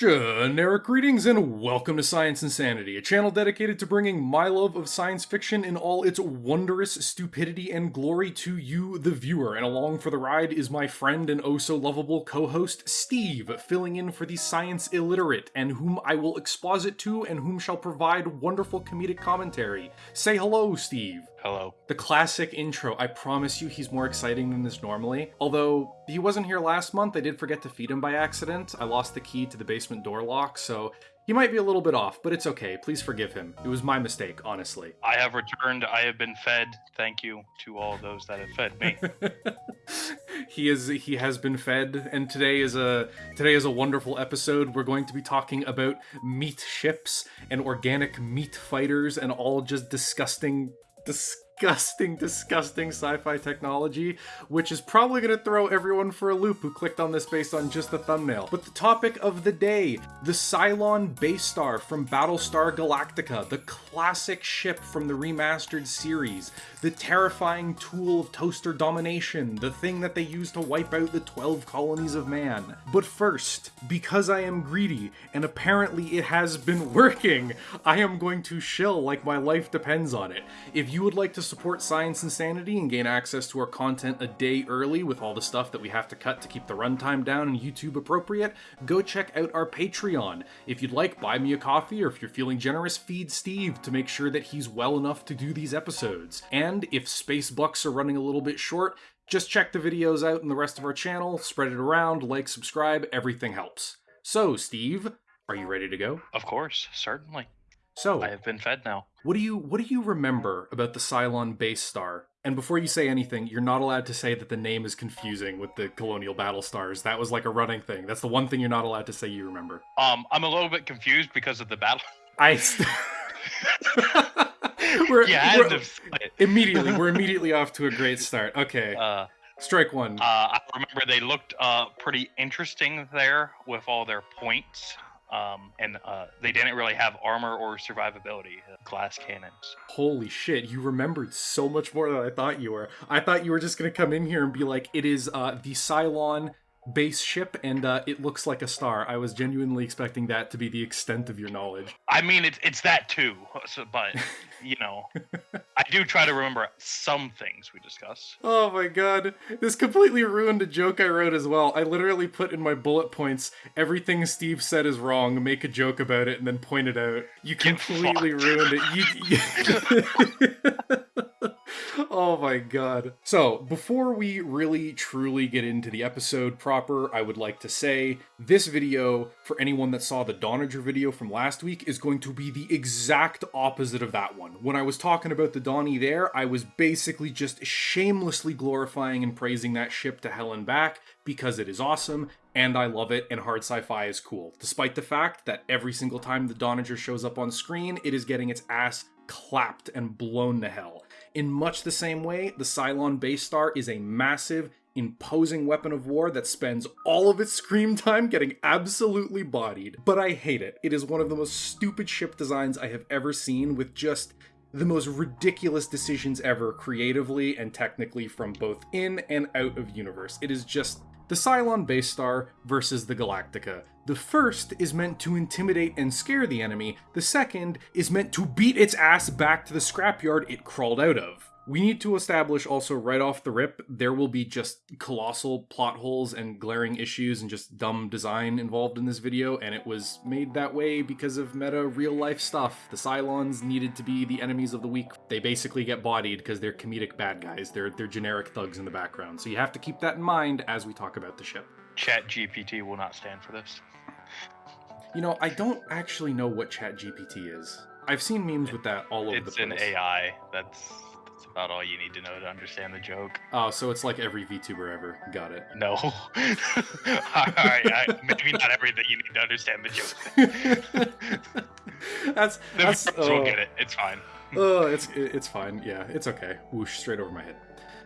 Generic greetings and welcome to Science Insanity, a channel dedicated to bringing my love of science fiction in all its wondrous stupidity and glory to you, the viewer. And along for the ride is my friend and oh so lovable co host, Steve, filling in for the science illiterate, and whom I will exposit to and whom shall provide wonderful comedic commentary. Say hello, Steve. Hello. The classic intro. I promise you he's more exciting than this normally. Although he wasn't here last month, I did forget to feed him by accident. I lost the key to the basement door lock, so he might be a little bit off, but it's okay. Please forgive him. It was my mistake, honestly. I have returned. I have been fed. Thank you to all those that have fed me. he is he has been fed and today is a today is a wonderful episode. We're going to be talking about meat ships and organic meat fighters and all just disgusting disgusting, disgusting disgusting sci-fi technology, which is probably going to throw everyone for a loop who clicked on this based on just the thumbnail. But the topic of the day, the Cylon base star from Battlestar Galactica, the classic ship from the remastered series, the terrifying tool of toaster domination, the thing that they use to wipe out the 12 colonies of man. But first, because I am greedy, and apparently it has been working, I am going to shill like my life depends on it. If you would like to support Science Insanity and gain access to our content a day early with all the stuff that we have to cut to keep the runtime down and YouTube appropriate, go check out our Patreon. If you'd like, buy me a coffee, or if you're feeling generous, feed Steve to make sure that he's well enough to do these episodes. And if space bucks are running a little bit short, just check the videos out in the rest of our channel, spread it around, like, subscribe, everything helps. So, Steve, are you ready to go? of course, certainly. So, I have been fed now. what do you what do you remember about the Cylon base star? And before you say anything, you're not allowed to say that the name is confusing with the Colonial Battle Stars. That was like a running thing. That's the one thing you're not allowed to say you remember. Um, I'm a little bit confused because of the battle. I. St- we're, had we're- immediately we're immediately off to a great start. Okay, Uh, strike one. uh, I remember they looked uh pretty interesting there with all their points. Um, and uh, they didn't really have armor or survivability. uh, Glass cannons. Holy shit, you remembered so much more than I thought you were. I thought you were just gonna come in here and be like, it is uh, the Cylon base ship and uh, it looks like a star. I was genuinely expecting that to be the extent of your knowledge. I mean, it's it's that too. So, but you know, I do try to remember some things we discuss. Oh my god. This completely ruined a joke I wrote as well. I literally put in my bullet points everything Steve said is wrong, make a joke about it, and then point it out. You completely ruined it. You, oh my god. So, before we really truly get into the episode proper, I would like to say this video, for anyone that saw the Donnager video from last week, is going to be the exact opposite of that one. When I was talking about the Donnie there, I was basically just shamelessly glorifying and praising that ship to hell and back because it is awesome and I love it and hard sci-fi is cool. Despite the fact that every single time the Donnager shows up on screen, it is getting its ass clapped and blown to hell. In much the same way, the Cylon base star is a massive, imposing weapon of war that spends all of its screen time getting absolutely bodied. But I hate it. It is one of the most stupid ship designs I have ever seen with just the most ridiculous decisions ever creatively and technically from both in and out of universe. It is just the Cylon base star versus the Galactica. The first is meant to intimidate and scare the enemy, the second is meant to beat its ass back to the scrapyard it crawled out of. We need to establish also right off the rip there will be just colossal plot holes and glaring issues and just dumb design involved in this video, and it was made that way because of meta real life stuff. The Cylons needed to be the enemies of the week. They basically get bodied because they're comedic bad guys. They're they're generic thugs in the background. So you have to keep that in mind as we talk about the ship. Chat GPT will not stand for this. You know, I don't actually know what Chat GPT is. I've seen memes with that all over It's the an place. AI. That's that's about all you need to know to understand the joke. Oh, so it's like every VTuber ever. Got it. No. all right. I, maybe not everything you need to understand the joke. that's The that's will oh, get it. It's fine. oh, it's it's fine. Yeah, it's okay. Whoosh, straight over my head.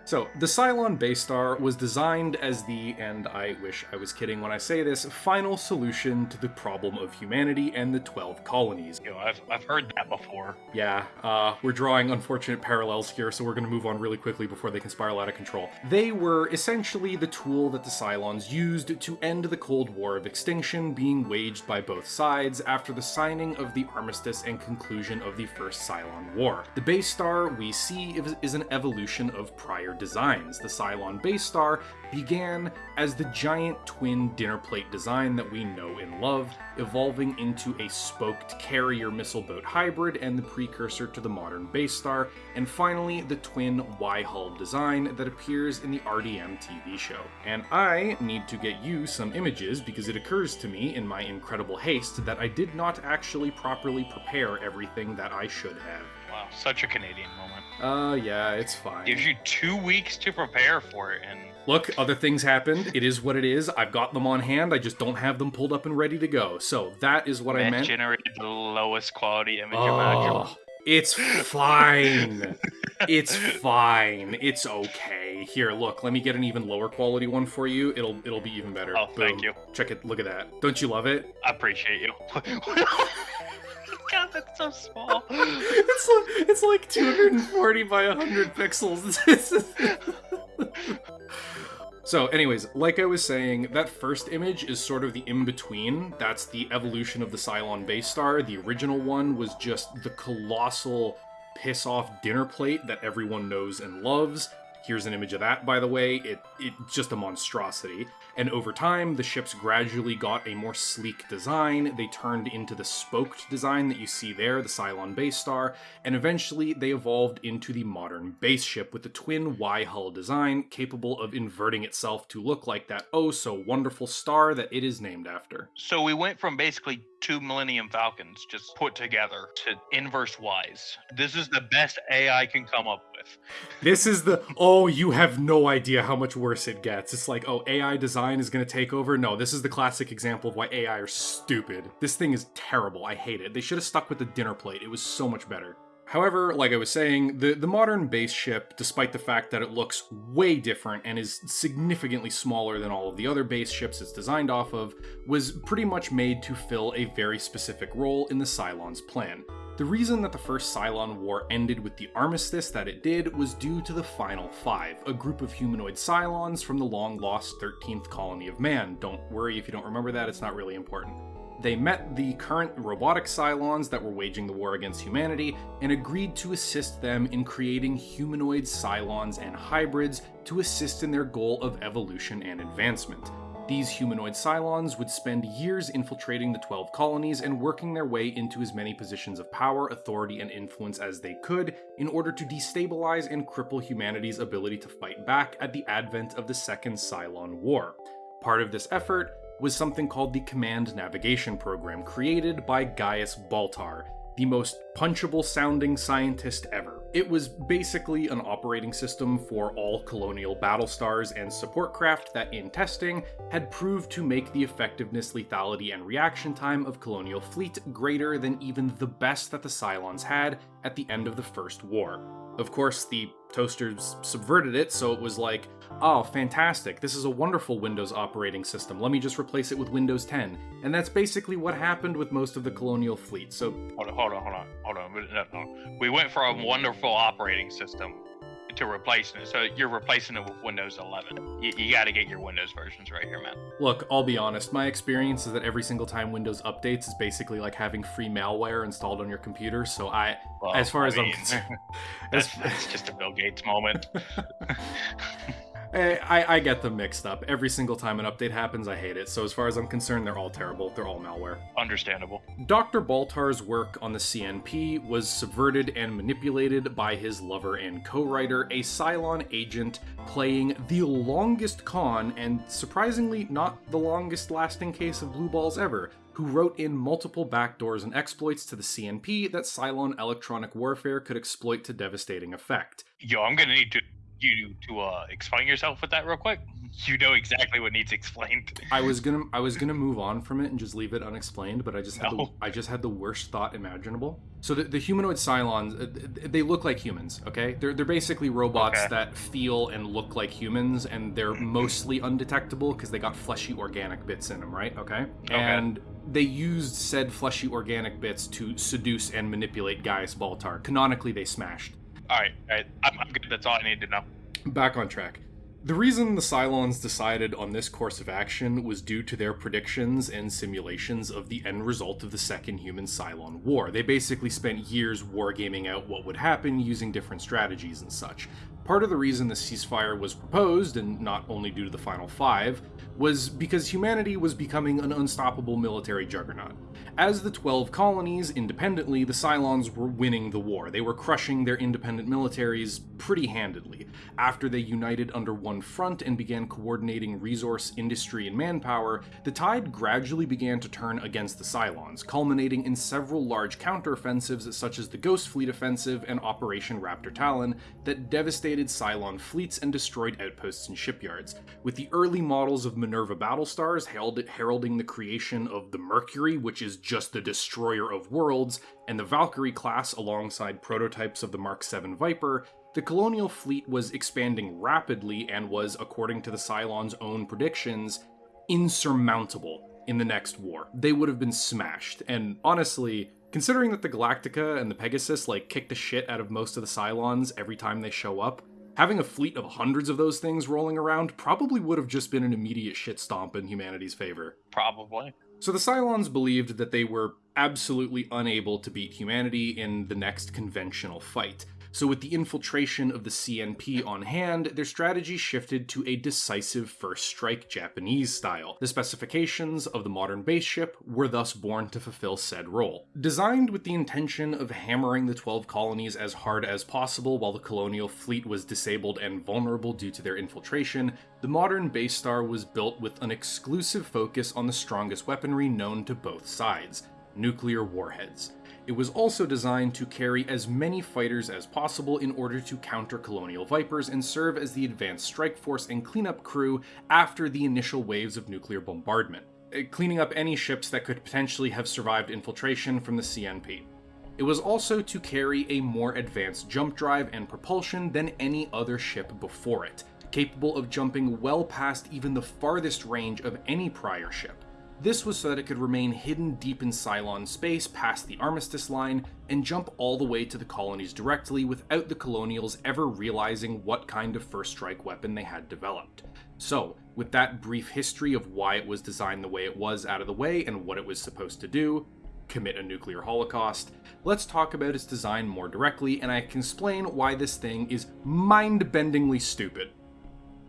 So, the Cylon base star was designed as the, and I wish I was kidding when I say this, final solution to the problem of humanity and the 12 colonies. You know, I've, I've heard that before. Yeah, uh, we're drawing unfortunate parallels here, so we're going to move on really quickly before they can spiral out of control. They were essentially the tool that the Cylons used to end the Cold War of extinction being waged by both sides after the signing of the armistice and conclusion of the First Cylon War. The base star we see is an evolution of prior designs. The Cylon base star began as the giant twin dinner plate design that we know and love, evolving into a spoked carrier missile boat hybrid and the precursor to the modern base star, and finally the twin Y hull design that appears in the RDM TV show. And I need to get you some images because it occurs to me in my incredible haste that I did not actually properly prepare everything that I should have. Wow, such a Canadian moment. Uh, yeah, it's fine. Gives you two weeks to prepare for it, and Look, other things happened. It is what it is. I've got them on hand. I just don't have them pulled up and ready to go. So that is what I meant. generated the lowest quality image imaginable. Oh, it's fine. it's fine. It's okay. Here, look. Let me get an even lower quality one for you. It'll it'll be even better. Oh, thank you. Check it. Look at that. Don't you love it? I appreciate you. God, that's so small. it's like it's like 240 by 100 pixels. so, anyways, like I was saying, that first image is sort of the in between. That's the evolution of the Cylon base star. The original one was just the colossal piss off dinner plate that everyone knows and loves. Here's an image of that, by the way. It it's just a monstrosity. And over time, the ships gradually got a more sleek design. They turned into the spoked design that you see there, the Cylon base star, and eventually they evolved into the modern base ship with the twin Y hull design, capable of inverting itself to look like that oh so wonderful star that it is named after. So we went from basically two Millennium Falcons just put together to inverse wise. This is the best AI can come up with. This is the oh, you have no idea how much worse it gets. It's like, oh, AI design is gonna take over. No, this is the classic example of why AI are stupid. This thing is terrible. I hate it. They should have stuck with the dinner plate. It was so much better. However, like I was saying, the, the modern base ship, despite the fact that it looks way different and is significantly smaller than all of the other base ships it's designed off of, was pretty much made to fill a very specific role in the Cylon's plan. The reason that the first Cylon War ended with the armistice that it did was due to the Final Five, a group of humanoid Cylons from the long lost 13th colony of man. Don't worry if you don't remember that, it's not really important. They met the current robotic Cylons that were waging the war against humanity and agreed to assist them in creating humanoid Cylons and hybrids to assist in their goal of evolution and advancement. These humanoid Cylons would spend years infiltrating the 12 colonies and working their way into as many positions of power, authority, and influence as they could in order to destabilize and cripple humanity's ability to fight back at the advent of the Second Cylon War. Part of this effort was something called the Command Navigation Program, created by Gaius Baltar, the most punchable sounding scientist ever. It was basically an operating system for all colonial battle stars and support craft that, in testing, had proved to make the effectiveness, lethality, and reaction time of colonial fleet greater than even the best that the Cylons had at the end of the First War. Of course, the toasters subverted it, so it was like, oh, fantastic, this is a wonderful Windows operating system, let me just replace it with Windows 10. And that's basically what happened with most of the colonial fleet, so. Hold on, hold on, hold on, hold on. We went from a wonderful operating system to replacing it. So you're replacing it with Windows 11. You, you got to get your Windows versions right here, man. Look, I'll be honest. My experience is that every single time Windows updates is basically like having free malware installed on your computer. So I, Well, as far I as I'm mean, concerned, that's, that's just a Bill Gates moment. Eh, I, I get them mixed up. Every single time an update happens, I hate it. So as far as I'm concerned, they're all terrible. They're all malware. Understandable. Dr. Baltar's work on the CNP was subverted and manipulated by his lover and co writer, a Cylon agent playing the longest con and surprisingly not the longest lasting case of blue balls ever, who wrote in multiple backdoors and exploits to the CNP that Cylon electronic warfare could exploit to devastating effect. Yo, I'm gonna need to. You to uh, explain yourself with that real quick. You know exactly what needs explained. I was gonna I was gonna move on from it and just leave it unexplained, but I just had the, I just had the worst thought imaginable. So the, the humanoid Cylons, uh, they look like humans. Okay, they're they're basically robots Okay. that feel and look like humans, and they're mostly undetectable because they got fleshy organic bits in them, right? Okay, and they used said fleshy organic bits to seduce and manipulate Gaius Baltar. Canonically, they smashed. All right, all right. I'm, I'm good. That's all I need to know. Back on track. The reason the Cylons decided on this course of action was due to their predictions and simulations of the end result of the Second Human Cylon War. They basically spent years wargaming out what would happen using different strategies and such. Part of the reason the ceasefire was proposed, and not only due to the Final Five, was because humanity was becoming an unstoppable military juggernaut. As the 12 colonies, independently, the Cylons were winning the war. They were crushing their independent militaries pretty handedly. After they united under one front and began coordinating resource, industry, and manpower, the tide gradually began to turn against the Cylons, culminating in several large counteroffensives such as the Ghost Fleet Offensive and Operation Raptor Talon that devastated Cylon fleets and destroyed outposts and shipyards. With the early models of Minerva battlestars herald- heralding the creation of the Mercury, which is just the destroyer of worlds, and the Valkyrie class alongside prototypes of the Mark VII Viper, the colonial fleet was expanding rapidly and was, according to the Cylons' own predictions, insurmountable in the next war. They would have been smashed. And honestly, considering that the Galactica and the Pegasus like kick the shit out of most of the Cylons every time they show up, having a fleet of hundreds of those things rolling around probably would have just been an immediate shit stomp in humanity's favor. Probably. So the Cylons believed that they were absolutely unable to beat humanity in the next conventional fight. So, with the infiltration of the CNP on hand, their strategy shifted to a decisive first strike Japanese style. The specifications of the modern base ship were thus born to fulfill said role. Designed with the intention of hammering the 12 colonies as hard as possible while the colonial fleet was disabled and vulnerable due to their infiltration, the modern base star was built with an exclusive focus on the strongest weaponry known to both sides nuclear warheads. It was also designed to carry as many fighters as possible in order to counter colonial Vipers and serve as the advanced strike force and cleanup crew after the initial waves of nuclear bombardment, uh, cleaning up any ships that could potentially have survived infiltration from the CNP. It was also to carry a more advanced jump drive and propulsion than any other ship before it, capable of jumping well past even the farthest range of any prior ship. This was so that it could remain hidden deep in Cylon space past the Armistice line and jump all the way to the colonies directly without the Colonials ever realizing what kind of first strike weapon they had developed. So, with that brief history of why it was designed the way it was out of the way and what it was supposed to do, commit a nuclear holocaust, let's talk about its design more directly and I can explain why this thing is mind bendingly stupid.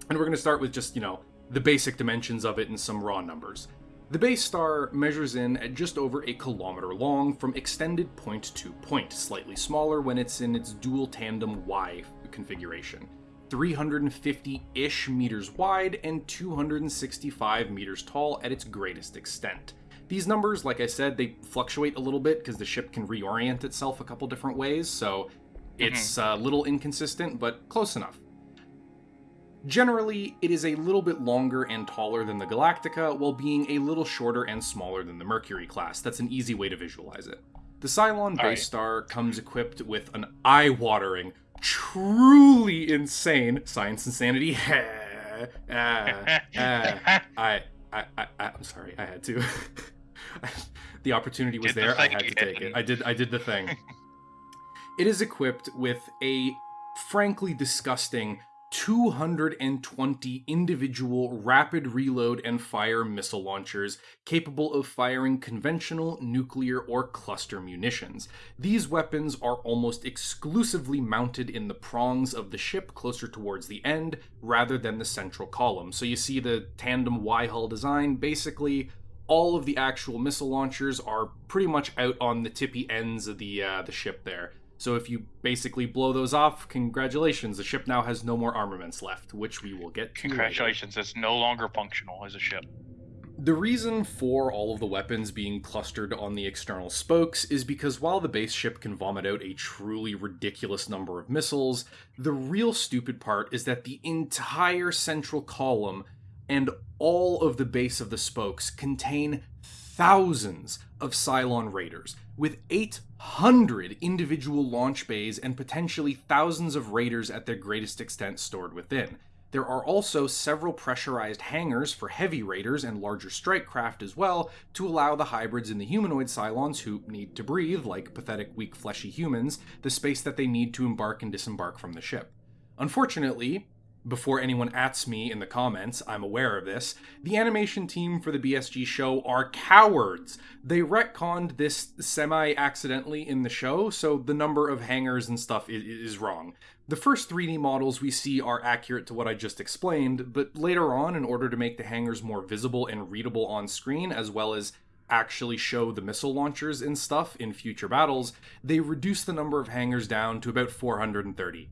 And we're going to start with just, you know, the basic dimensions of it and some raw numbers. The base star measures in at just over a kilometer long from extended point to point, slightly smaller when it's in its dual tandem Y configuration. 350 ish meters wide and 265 meters tall at its greatest extent. These numbers, like I said, they fluctuate a little bit because the ship can reorient itself a couple different ways, so mm-hmm. it's a little inconsistent, but close enough. Generally, it is a little bit longer and taller than the Galactica, while being a little shorter and smaller than the Mercury class. That's an easy way to visualize it. The Cylon base Alright. star comes equipped with an eye watering, truly insane science insanity. Ah, ah, I, I, I, I'm sorry, I had to. the opportunity was Did the there. I had to take it. I did. I did the thing. it is equipped with a frankly disgusting 220 individual rapid reload and fire missile launchers capable of firing conventional, nuclear, or cluster munitions. These weapons are almost exclusively mounted in the prongs of the ship closer towards the end rather than the central column. So you see the tandem Y hull design basically all of the actual missile launchers are pretty much out on the tippy ends of the uh, the ship there. So if you basically blow those off, congratulations, the ship now has no more armaments left, which we will get to. later. Congratulations, it's no longer functional as a ship. The reason for all of the weapons being clustered on the external spokes is because while the base ship can vomit out a truly ridiculous number of missiles, the real stupid part is that the entire central column and all of the base of the spokes contain thousands of Cylon Raiders, with 800 individual launch bays and potentially thousands of Raiders at their greatest extent stored within. There are also several pressurized hangars for heavy raiders and larger strike craft as well to allow the hybrids and the humanoid Cylons who need to breathe, like pathetic, weak, fleshy humans, the space that they need to embark and disembark from the ship. Unfortunately, before anyone ats me in the comments, I'm aware of this. The animation team for the BSG show are cowards. They retconned this semi accidentally in the show, so the number of hangars and stuff is, is, wrong. The first 3D models we see are accurate to what I just explained, but later on, in order to make the hangars more visible and readable on screen, as well as actually show the missile launchers and stuff in future battles, they reduced the number of hangars down to about 430.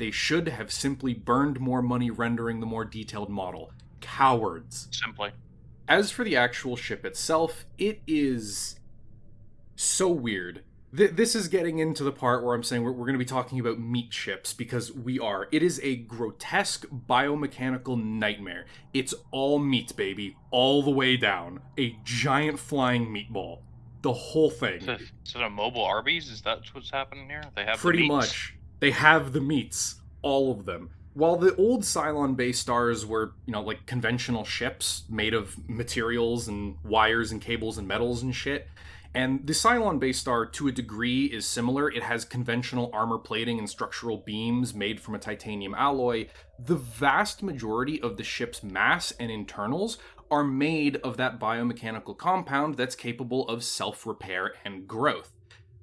They should have simply burned more money rendering the more detailed model. Cowards. Simply. As for the actual ship itself, it is so weird. Th- this is getting into the part where I'm saying we're, we're going to be talking about meat ships because we are. It is a grotesque biomechanical nightmare. It's all meat, baby, all the way down. A giant flying meatball. The whole thing. Is it, is it a mobile Arby's? Is that what's happening here? They have pretty much. They have the meats, all of them. While the old Cylon base stars were, you know, like conventional ships made of materials and wires and cables and metals and shit, and the Cylon base star, to a degree, is similar. It has conventional armor plating and structural beams made from a titanium alloy. The vast majority of the ship's mass and internals are made of that biomechanical compound that's capable of self repair and growth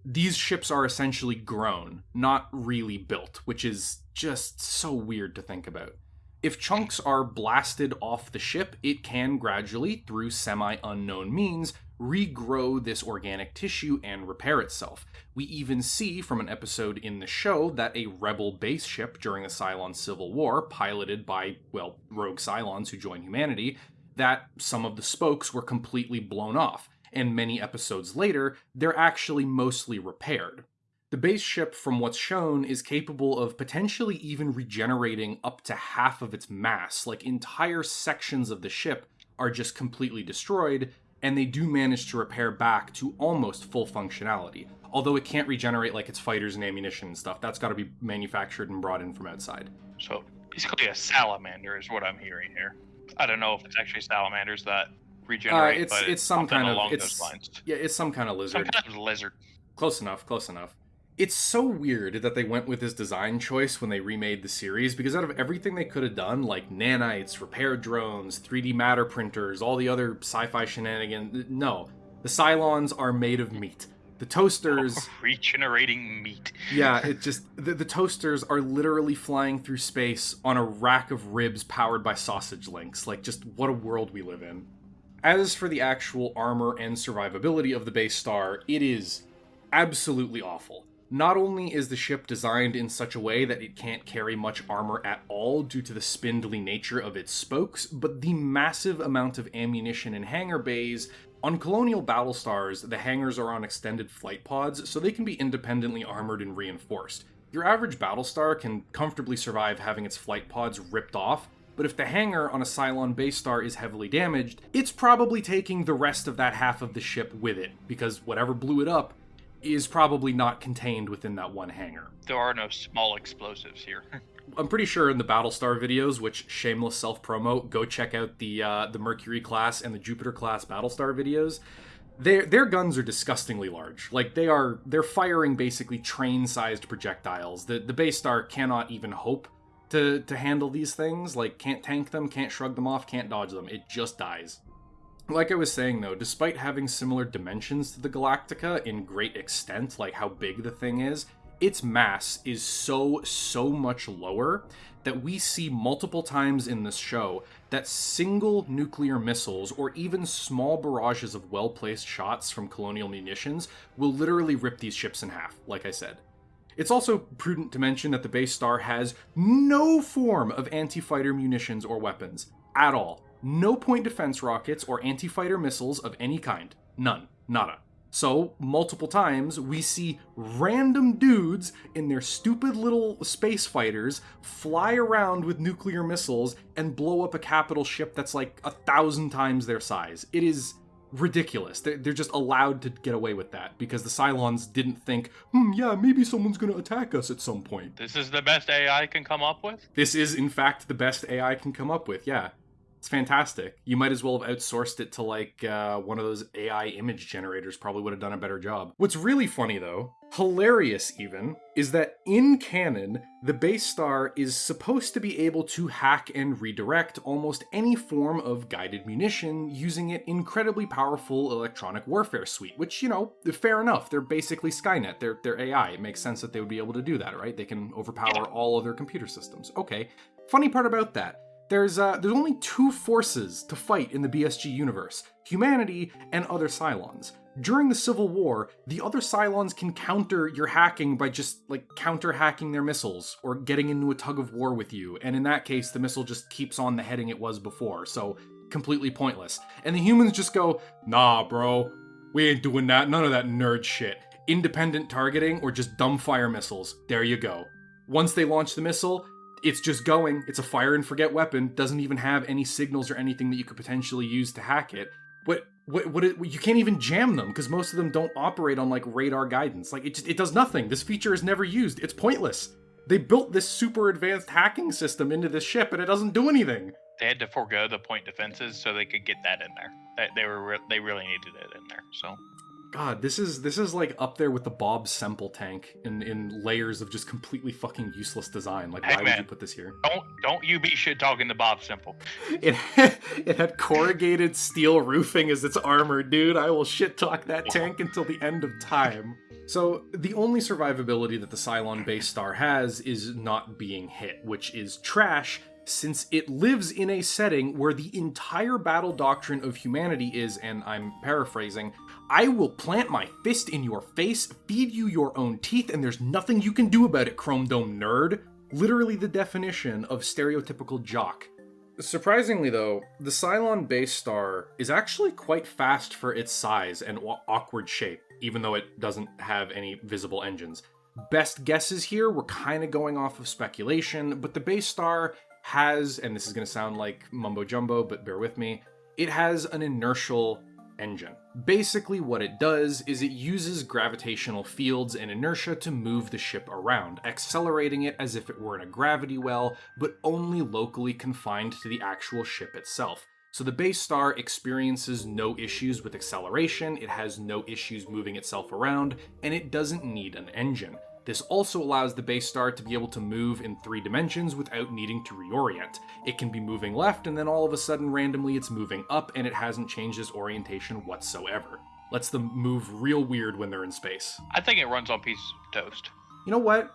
these ships are essentially grown, not really built, which is just so weird to think about. If chunks are blasted off the ship, it can gradually, through semi unknown means, regrow this organic tissue and repair itself. We even see from an episode in the show that a rebel base ship during the Cylon Civil War, piloted by, well, rogue Cylons who join humanity, that some of the spokes were completely blown off and many episodes later, they're actually mostly repaired. The base ship, from what's shown, is capable of potentially even regenerating up to half of its mass, like entire sections of the ship are just completely destroyed, and they do manage to repair back to almost full functionality. Although it can't regenerate like its fighters and ammunition and stuff, that's got to be manufactured and brought in from outside. So basically, a salamander is what I'm hearing here. I don't know if it's actually salamanders that regenerate. Uh, it's it's some kind of it's yeah, it's some kind of lizard. Some kind of lizard. Close enough. Close enough. It's so weird that they went with this design choice when they remade the series because out of everything they could have done, like nanites, repair drones, 3D matter printers, all the other sci-fi shenanigans, no, the Cylons are made of meat. The toasters oh, regenerating meat. yeah, it just the, the, toasters are literally flying through space on a rack of ribs powered by sausage links. Like just what a world we live in. As for the actual armor and survivability of the base star, it is absolutely awful. Not only is the ship designed in such a way that it can't carry much armor at all due to the spindly nature of its spokes, but the massive amount of ammunition in hangar bays. On colonial battle stars, the hangars are on extended flight pods, so they can be independently armored and reinforced. Your average battlestar can comfortably survive having its flight pods ripped off, but if the hangar on a Cylon base star is heavily damaged, it's probably taking the rest of that half of the ship with it, because whatever blew it up is probably not contained within that one hangar. There are no small explosives here. I'm pretty sure in the Battlestar videos, which shameless self promo, go check out the uh, the Mercury class and the Jupiter class Battlestar videos. Their their guns are disgustingly large. Like they are they're firing basically train sized projectiles. The the base star cannot even hope to to handle these things. Like can't tank them, can't shrug them off, can't dodge them. It just dies. Like I was saying though, despite having similar dimensions to the Galactica in great extent, like how big the thing is, its mass is so so much lower that we see multiple times in this show that single nuclear missiles or even small barrages of well-placed shots from colonial munitions will literally rip these ships in half, like I said. It's also prudent to mention that the base star has no form of anti fighter munitions or weapons at all. no point defense rockets or anti fighter missiles of any kind. None. Nada. So, multiple times, we see random dudes in their stupid little space fighters fly around with nuclear missiles and blow up a capital ship that's like a thousand times their size. It is ridiculous. They're, they're just allowed to get away with that because the Cylons didn't think, hmm, yeah, maybe someone's going to attack us at some point. This is the best AI can come up with? This is, in fact, the best AI can come up with, yeah. It's fantastic. You might as well have outsourced it to like uh, one of those AI image generators. Probably would have done a better job. What's really funny though, hilarious even, is that in canon, the base star is supposed to be able to hack and redirect almost any form of guided munition using an incredibly powerful electronic warfare suite. Which you know, fair enough. They're basically Skynet. They're they're AI. It makes sense that they would be able to do that, right? They can overpower all other computer systems. Okay. Funny part about that there's uh, there's only two forces to fight in the BSG universe: humanity and other Cylons. During the Civil War, the other Cylons can counter your hacking by just like counter hacking their missiles or getting into a tug of war with you, and in that case, the missile just keeps on the heading it was before, so completely pointless. And the humans just go, "Nah, bro, we ain't doing that. None of that nerd shit. Independent targeting or just dumb fire missiles. There you go." Once they launch the missile, it's just going. It's a fire and forget weapon. Doesn't even have any signals or anything that you could potentially use to hack it. What what what it, you can't even jam them because most of them don't operate on like radar guidance. Like it just it does nothing. This feature is never used. It's pointless. They built this super advanced hacking system into this ship and it doesn't do anything. They had to forego the point defenses so they could get that in there. They, they were re- they really needed it in there. So God, this is this is like up there with the Bob Semple tank in in layers of just completely fucking useless design. Like, Hey, why would you put this here? don't don't you be shit talking to Bob Semple. It had, it had corrugated steel roofing as its armor, dude. I will shit talk that tank until the end of time. So the only survivability that the Cylon base star has is not being hit, which is trash since it lives in a setting where the entire battle doctrine of humanity is, and I'm paraphrasing, I will plant my fist in your face, feed you your own teeth, and there's nothing you can do about it, Chrome Dome nerd. Literally the definition of stereotypical jock. Surprisingly, though, the Cylon base star is actually quite fast for its size and awkward shape, even though it doesn't have any visible engines. Best guesses here, we're kind of going off of speculation, but the base star has, and this is going to sound like mumbo jumbo, but bear with me, it has an inertial engine. Basically, what it does is it uses gravitational fields and inertia to move the ship around, accelerating it as if it were in a gravity well, but only locally confined to the actual ship itself. So the base star experiences no issues with acceleration, it has no issues moving itself around, and it doesn't need an engine. This also allows the base star to be able to move in three dimensions without needing to reorient. It can be moving left, and then all of a sudden, randomly, it's moving up, and it hasn't changed its orientation whatsoever. Lets them move real weird when they're in space. I think it runs on pieces of toast. You know what?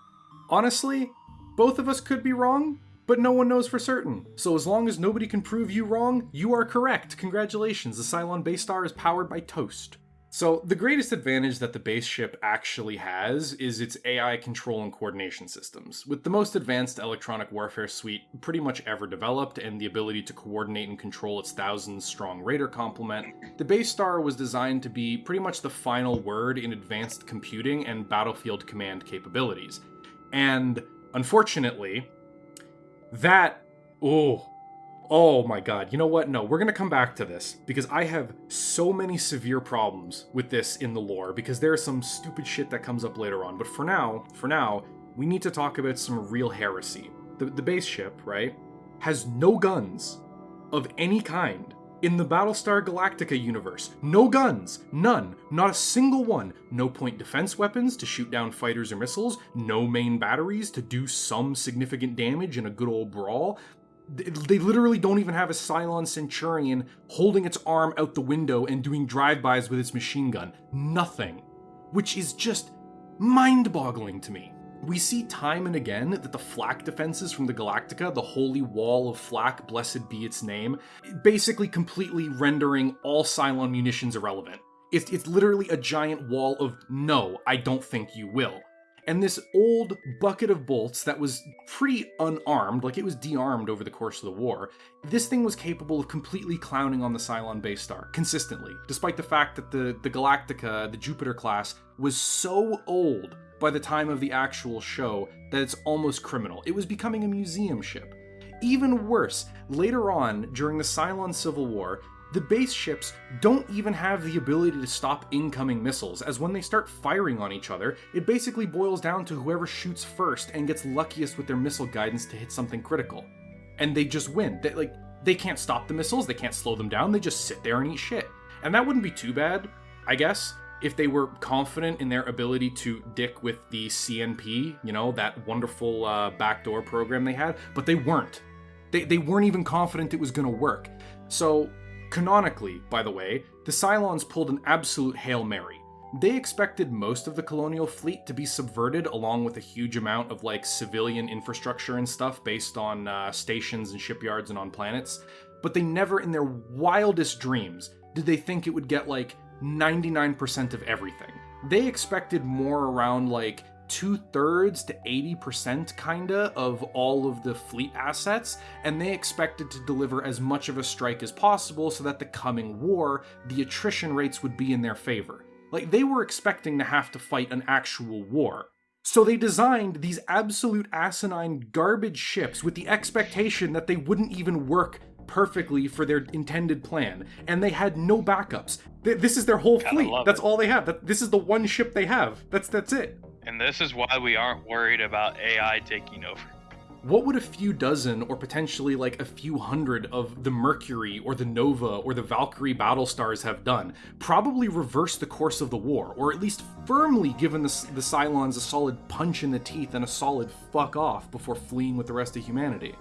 Honestly, both of us could be wrong, but no one knows for certain. So as long as nobody can prove you wrong, you are correct. Congratulations, the Cylon base star is powered by toast. So, the greatest advantage that the base ship actually has is its AI control and coordination systems. With the most advanced electronic warfare suite pretty much ever developed and the ability to coordinate and control its thousands strong raider complement, the base star was designed to be pretty much the final word in advanced computing and battlefield command capabilities. And unfortunately, that oh oh my god you know what no we're gonna come back to this because i have so many severe problems with this in the lore because there's some stupid shit that comes up later on but for now for now we need to talk about some real heresy the, the base ship right has no guns of any kind in the Battlestar Galactica universe. No guns, none, not a single one. No point defense weapons to shoot down fighters or missiles, no main batteries to do some significant damage in a good old brawl. Th- They literally don't even have a Cylon Centurion holding its arm out the window and doing drive-bys with its machine gun. Nothing. Which is just mind-boggling to me. We see time and again that the flak defenses from the Galactica, the holy wall of flak, blessed be its name, basically completely rendering all Cylon munitions irrelevant. It's, it's literally a giant wall of no, I don't think you will. And this old bucket of bolts that was pretty unarmed, like it was de-armed over the course of the war, this thing was capable of completely clowning on the Cylon base star consistently, despite the fact that the, the Galactica, the Jupiter class, was so old by the time of the actual show that it's almost criminal. It was becoming a museum ship. Even worse, later on, during the Cylon Civil War, the base ships don't even have the ability to stop incoming missiles, as when they start firing on each other, it basically boils down to whoever shoots first and gets luckiest with their missile guidance to hit something critical. And they just win. They, like, they can't stop the missiles, they can't slow them down, they just sit there and eat shit. And that wouldn't be too bad, I guess, if they were confident in their ability to dick with the CNP, you know, that wonderful uh, backdoor program they had, but they weren't. They, they weren't even confident it was going to work. So Canonically, by the way, the Cylons pulled an absolute Hail Mary. They expected most of the colonial fleet to be subverted along with a huge amount of like civilian infrastructure and stuff based on uh, stations and shipyards and on planets, but they never in their wildest dreams did they think it would get like 99% of everything. They expected more around like two thirds to 80% kinda of all of the fleet assets, and they expected to deliver as much of a strike as possible so that the coming war, the attrition rates would be in their favor. Like, they were expecting to have to fight an actual war. So they designed these absolute asinine garbage ships with the expectation that they wouldn't even work perfectly for their intended plan, and they had no backups. This is their whole fleet. That's it. all they have. This is the one ship they have. That's that's it. And this is why we aren't worried about AI taking over. What would a few dozen, or potentially like a few hundred of the Mercury or the Nova or the Valkyrie battle stars have done? Probably reverse the course of the war, or at least firmly given the, the Cylons a solid punch in the teeth and a solid fuck off before fleeing with the rest of humanity.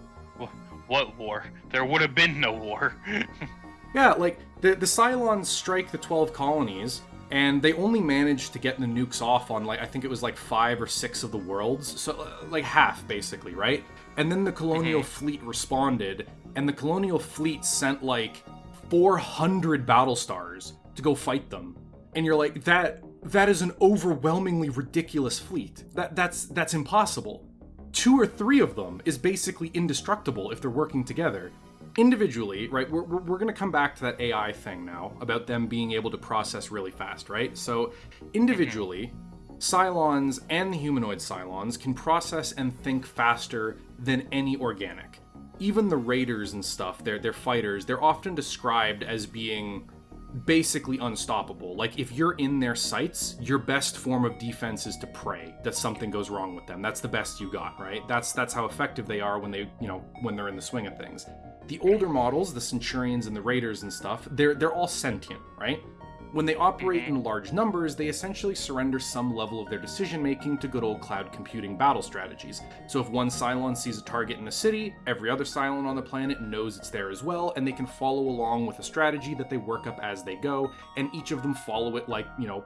What war? There would have been no war. yeah, like the the Cylons strike the twelve colonies, and they only managed to get the nukes off on like I think it was like five or six of the worlds, so uh, like half basically, right? And then the colonial mm-hmm. fleet responded, and the colonial fleet sent like 400 battle stars to go fight them, and you're like that that is an overwhelmingly ridiculous fleet. That that's that's impossible. Two or three of them is basically indestructible if they're working together individually, right, we're, we're, going to come back to that AI thing now about them being able to process really fast, right? So, individually, Cylons and the humanoid Cylons can process and think faster than any organic. Even the raiders and stuff, they're, they're fighters, they're often described as being basically unstoppable. Like if you're in their sights, your best form of defense is to pray that something goes wrong with them. That's the best you got, right? That's that's how effective they are when they, you know, when they're in the swing of things the older models, the Centurions and the Raiders and stuff, they're they're all sentient, right? When they operate in large numbers, they essentially surrender some level of their decision making to good old cloud computing battle strategies. So if one Cylon sees a target in a city, every other Cylon on the planet knows it's there as well, and they can follow along with a strategy that they work up as they go, and each of them follow it like, you know,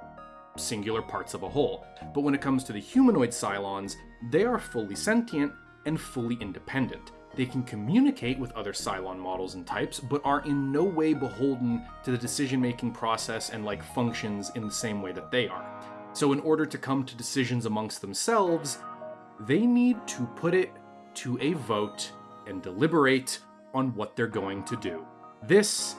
singular parts of a whole. But when it comes to the humanoid Cylons, they are fully sentient and fully independent. They can communicate with other Cylon models and types, but are in no way beholden to the decision making process and like functions in the same way that they are. So, in order to come to decisions amongst themselves, they need to put it to a vote and deliberate on what they're going to do. This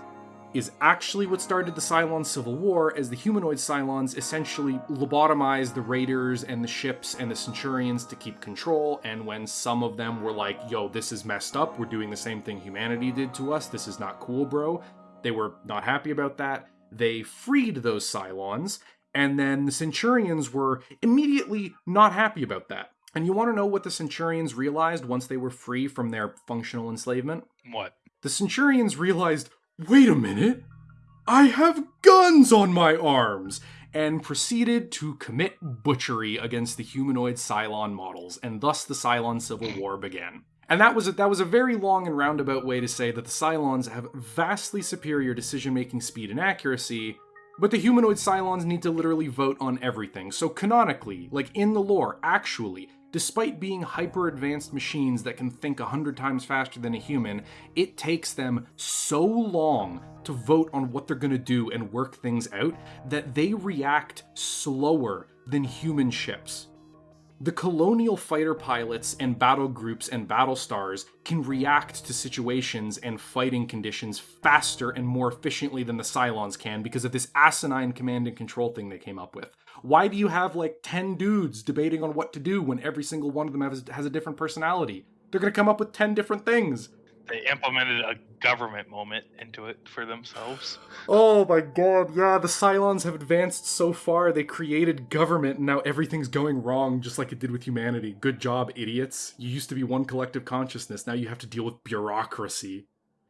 is actually what started the Cylon Civil War, as the humanoid Cylons essentially lobotomized the raiders and the ships and the Centurions to keep control. And when some of them were like, yo, this is messed up, we're doing the same thing humanity did to us, this is not cool, bro, they were not happy about that. They freed those Cylons, and then the Centurions were immediately not happy about that. And you want to know what the Centurions realized once they were free from their functional enslavement? What? The Centurions realized, Wait a minute! I have guns on my arms! And proceeded to commit butchery against the humanoid Cylon models, and thus the Cylon Civil War began. And that was a, that was a very long and roundabout way to say that the Cylons have vastly superior decision-making speed and accuracy, but the humanoid Cylons need to literally vote on everything. So canonically, like in the lore, actually, Despite being hyper advanced machines that can think a hundred times faster than a human, it takes them so long to vote on what they're gonna do and work things out that they react slower than human ships. The colonial fighter pilots and battle groups and battle stars can react to situations and fighting conditions faster and more efficiently than the Cylons can because of this asinine command and control thing they came up with. Why do you have like 10 dudes debating on what to do when every single one of them has, has a different personality? They're gonna come up with 10 different things. They implemented a government moment into it for themselves. Oh my god, yeah, the Cylons have advanced so far, they created government, and now everything's going wrong just like it did with humanity. Good job, idiots. You used to be one collective consciousness, now you have to deal with bureaucracy.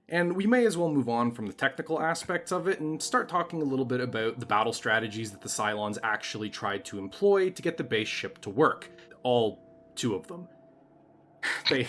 And we may as well move on from the technical aspects of it and start talking a little bit about the battle strategies that the Cylons actually tried to employ to get the base ship to work. All two of them. they,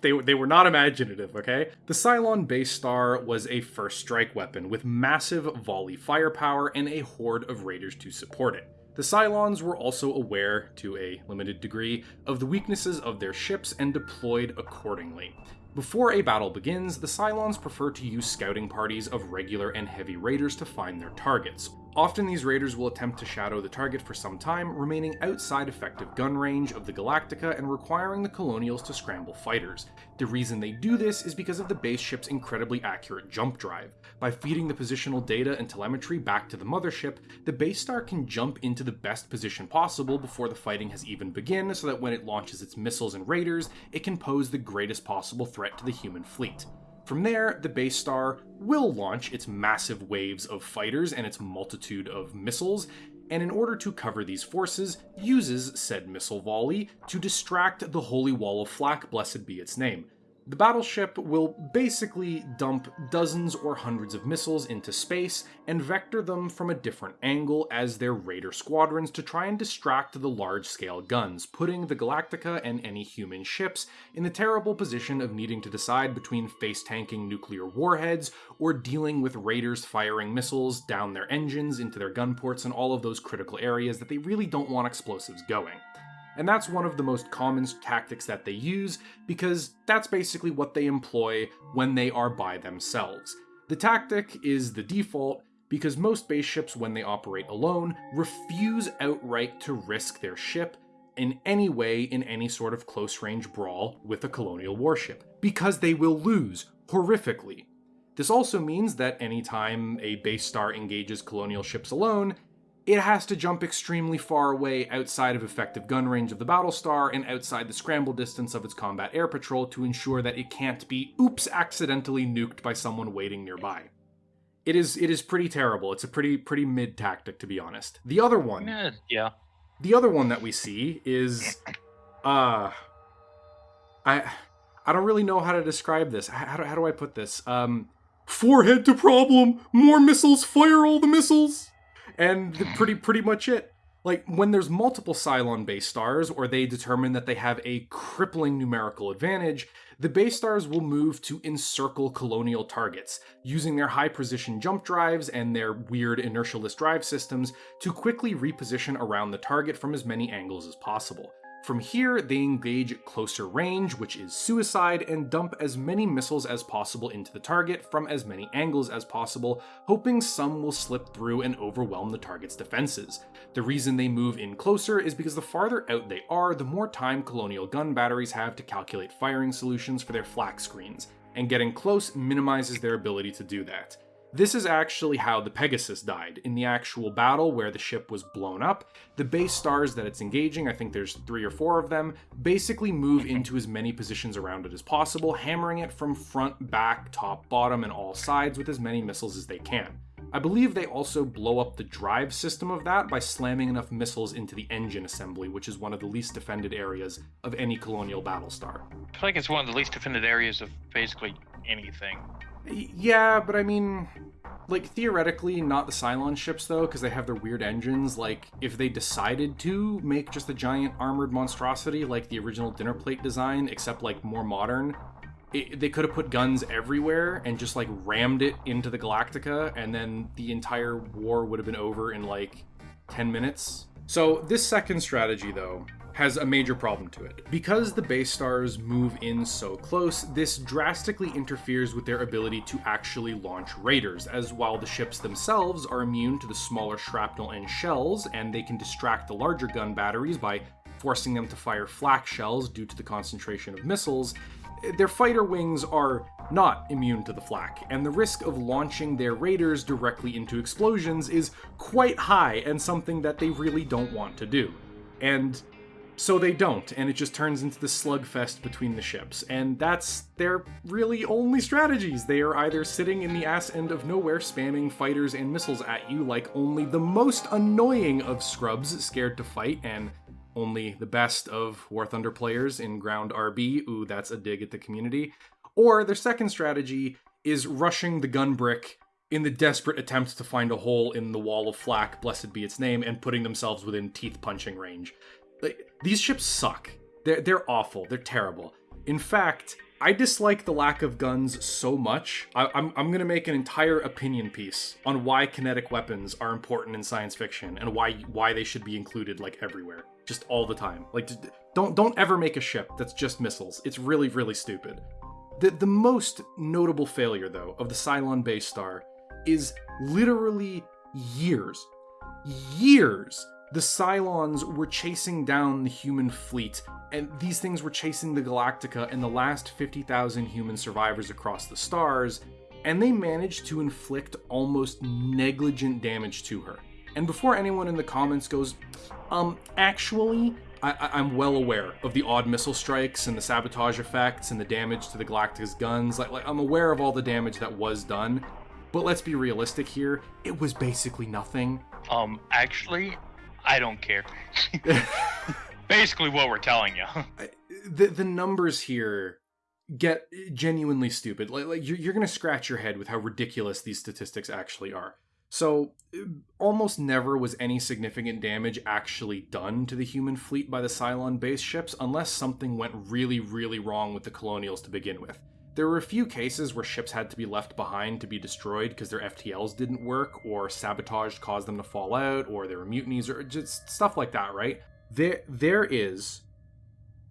they they were not imaginative, okay? The Cylon base star was a first strike weapon with massive volley firepower and a horde of raiders to support it. The Cylons were also aware, to a limited degree, of the weaknesses of their ships and deployed accordingly. Before a battle begins, the Cylons prefer to use scouting parties of regular and heavy raiders to find their targets. Often these raiders will attempt to shadow the target for some time, remaining outside effective gun range of the Galactica and requiring the Colonials to scramble fighters. The reason they do this is because of the base ship's incredibly accurate jump drive. By feeding the positional data and telemetry back to the mothership, the base star can jump into the best position possible before the fighting has even begun so that when it launches its missiles and raiders, it can pose the greatest possible threat to the human fleet. From there, the base star will launch its massive waves of fighters and its multitude of missiles, and in order to cover these forces, uses said missile volley to distract the Holy Wall of Flak, blessed be its name. The battleship will basically dump dozens or hundreds of missiles into space and vector them from a different angle as their raider squadrons to try and distract the large scale guns, putting the Galactica and any human ships in the terrible position of needing to decide between face tanking nuclear warheads or dealing with raiders firing missiles down their engines into their gun ports and all of those critical areas that they really don't want explosives going. And that's one of the most common tactics that they use because that's basically what they employ when they are by themselves. The tactic is the default because most base ships, when they operate alone, refuse outright to risk their ship in any way in any sort of close range brawl with a colonial warship, because they will lose horrifically. This also means that anytime a base star engages colonial ships alone, it has to jump extremely far away outside of effective gun range of the Battlestar and outside the scramble distance of its combat air patrol to ensure that it can't be oops accidentally nuked by someone waiting nearby. It is it is pretty terrible. It's a pretty pretty mid tactic to be honest. The other one, Yeah, yeah. the other one that we see is uh I I don't really know how to describe this. How do, how do I put this? Um forehead to problem, more missiles, fire all the missiles and pretty pretty much it. Like when there's multiple Cylon base stars, or they determine that they have a crippling numerical advantage, the base stars will move to encircle colonial targets, using their high precision jump drives and their weird inertialess drive systems to quickly reposition around the target from as many angles as possible. From here, they engage at closer range, which is suicide, and dump as many missiles as possible into the target from as many angles as possible, hoping some will slip through and overwhelm the target's defenses. The reason they move in closer is because the farther out they are, the more time colonial gun batteries have to calculate firing solutions for their flak screens, and getting close minimizes their ability to do that. This is actually how the Pegasus died. In the actual battle where the ship was blown up, the base stars that it's engaging, I think there's three or four of them, basically move into as many positions around it as possible, hammering it from front, back, top, bottom, and all sides with as many missiles as they can. I believe they also blow up the drive system of that by slamming enough missiles into the engine assembly, which is one of the least defended areas of any colonial battlestar. I feel like it's one of the least defended areas of basically anything. Yeah, but I mean, like theoretically, not the Cylon ships though, because they have their weird engines. Like, if they decided to make just a giant armored monstrosity like the original dinner plate design, except like more modern, it, they could have put guns everywhere and just like rammed it into the Galactica, and then the entire war would have been over in like 10 minutes. So, this second strategy, though, has a major problem to it. Because the base stars move in so close, this drastically interferes with their ability to actually launch raiders, as while the ships themselves are immune to the smaller shrapnel and shells, and they can distract the larger gun batteries by forcing them to fire flak shells due to the concentration of missiles, their fighter wings are not immune to the flak, and the risk of launching their raiders directly into explosions is quite high and something that they really don't want to do. And so they don't, and it just turns into the slugfest between the ships. And that's their really only strategies. They are either sitting in the ass end of nowhere spamming fighters and missiles at you like only the most annoying of scrubs scared to fight and only the best of War Thunder players in ground RB. Ooh, that's a dig at the community. Or their second strategy is rushing the gun brick in the desperate attempt to find a hole in the wall of flak, blessed be its name, and putting themselves within teeth punching range. Like, these ships suck. They're, they're awful. They're terrible. In fact, I dislike the lack of guns so much. I, am I'm, I'm gonna make an entire opinion piece on why kinetic weapons are important in science fiction and why why they should be included like everywhere just all the time. Like, don't don't ever make a ship that's just missiles. It's really really stupid. The the most notable failure though of the Cylon base star is literally years, years. The Cylons were chasing down the human fleet, and these things were chasing the Galactica and the last 50,000 human survivors across the stars, and they managed to inflict almost negligent damage to her. And before anyone in the comments goes, um, actually, I, am well aware of the odd missile strikes and the sabotage effects and the damage to the Galactica's guns. Like, like, I'm aware of all the damage that was done, but let's be realistic here. It was basically nothing. Um, actually, I don't care. basically, what we're telling you. the the numbers here get genuinely stupid. Like, like you're, you're gonna scratch your head with how ridiculous these statistics actually are. So, uh, almost never was any significant damage actually done to the human fleet by the Cylon base ships unless something went really, really wrong with the Colonials to begin with. There were a few cases where ships had to be left behind to be destroyed because their FTLs didn't work, or sabotage caused them to fall out, or there were mutinies, or just stuff like that, right? There, there is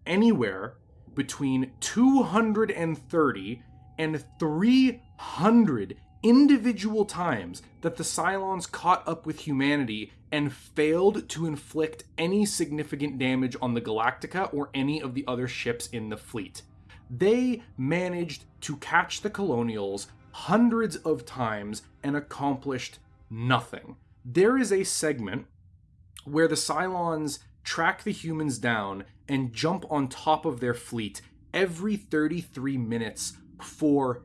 anywhere between 230 and 300 individual times that the Cylons caught up with humanity and failed to inflict any significant damage on the Galactica or any of the other ships in the fleet. They managed to catch the Colonials hundreds of times and accomplished nothing. There is a segment where the Cylons track the humans down and jump on top of their fleet every 33 minutes for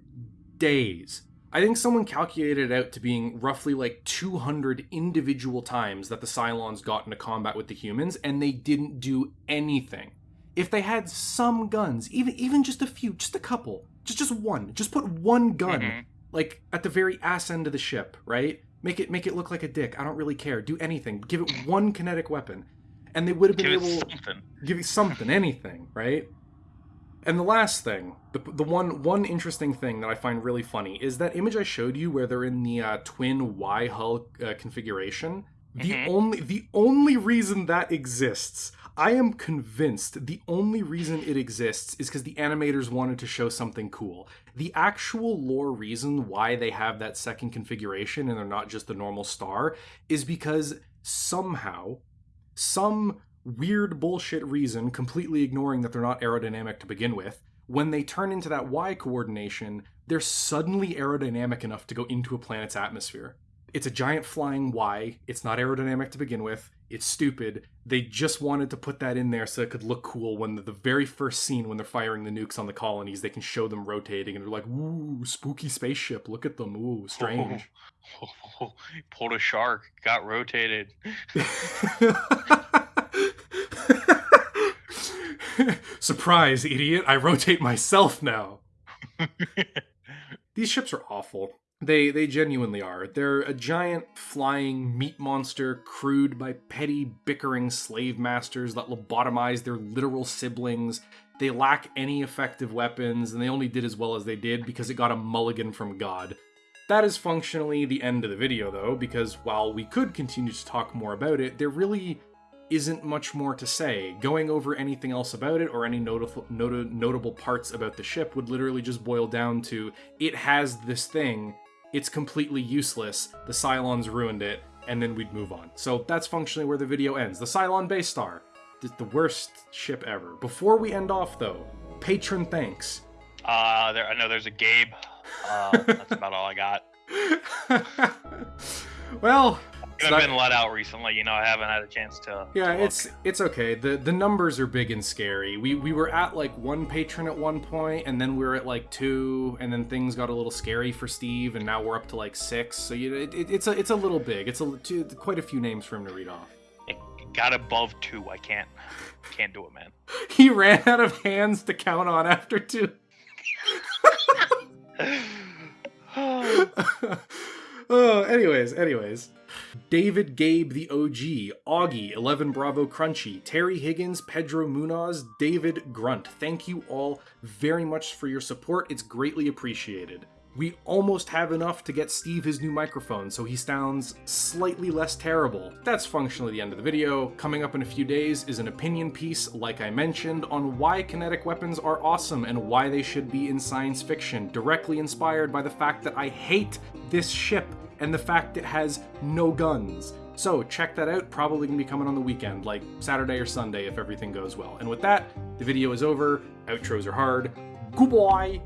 days. I think someone calculated it out to being roughly like 200 individual times that the Cylons got into combat with the humans, and they didn't do anything. If they had some guns, even even just a few, just a couple, just just one, just put one gun, mm-hmm. like at the very ass end of the ship, right? Make it make it look like a dick. I don't really care. Do anything. Give it one kinetic weapon, and they would have been give able something. give you something, anything, right? And the last thing, the, the one one interesting thing that I find really funny is that image I showed you where they're in the uh, twin Y hull uh, configuration. The mm-hmm. only the only reason that exists, I am convinced, the only reason it exists is because the animators wanted to show something cool. The actual lore reason why they have that second configuration and they're not just the normal star is because somehow some weird bullshit reason, completely ignoring that they're not aerodynamic to begin with, when they turn into that Y coordination, they're suddenly aerodynamic enough to go into a planet's atmosphere. It's a giant flying Y. It's not aerodynamic to begin with. It's stupid. They just wanted to put that in there so it could look cool when the, the very first scene when they're firing the nukes on the colonies, they can show them rotating and they're like, ooh, spooky spaceship. Look at them. Ooh, strange. Oh, oh, oh, pulled a shark, got rotated. Surprise, idiot. I rotate myself now. These ships are awful. They they genuinely are. They're a giant flying meat monster crewed by petty bickering slave masters that lobotomize their literal siblings. They lack any effective weapons, and they only did as well as they did because it got a mulligan from God. That is functionally the end of the video, though, because while we could continue to talk more about it, there really isn't much more to say. Going over anything else about it or any notable, not- notable parts about the ship would literally just boil down to it has this thing, it's completely useless, the Cylons ruined it, and then we'd move on. So that's functionally where the video ends. The Cylon base star. The worst ship ever. Before we end off, though, patron thanks. Uh, there. I know there's a Gabe. Uh, that's about all I got. well, I've not- been let out recently. You know, I haven't had a chance to. yeah, to it's it's okay. the The numbers are big and scary. We we were at like one patron at one point, and then we were at like two, and then things got a little scary for Steve, and now we're up to like six. So you, it, it, it's a it's a little big. It's a two, quite a few names for him to read off. It got above two. I can't. Can't do it, man. He ran out of hands to count on after two. oh, anyways, anyways. David Gabe the OG, Augie, 11 Bravo Crunchy, Terry Higgins, Pedro Munoz, David Grunt. Thank you all very much for your support. It's greatly appreciated. We almost have enough to get Steve his new microphone, so he sounds slightly less terrible. That's functionally the end of the video. Coming up in a few days is an opinion piece, like I mentioned, on why kinetic weapons are awesome and why they should be in science fiction, directly inspired by the fact that I hate this ship and the fact it has no guns. So check that out, probably gonna be coming on the weekend, like Saturday or Sunday if everything goes well. And with that, the video is over, outros are hard. Goodbye!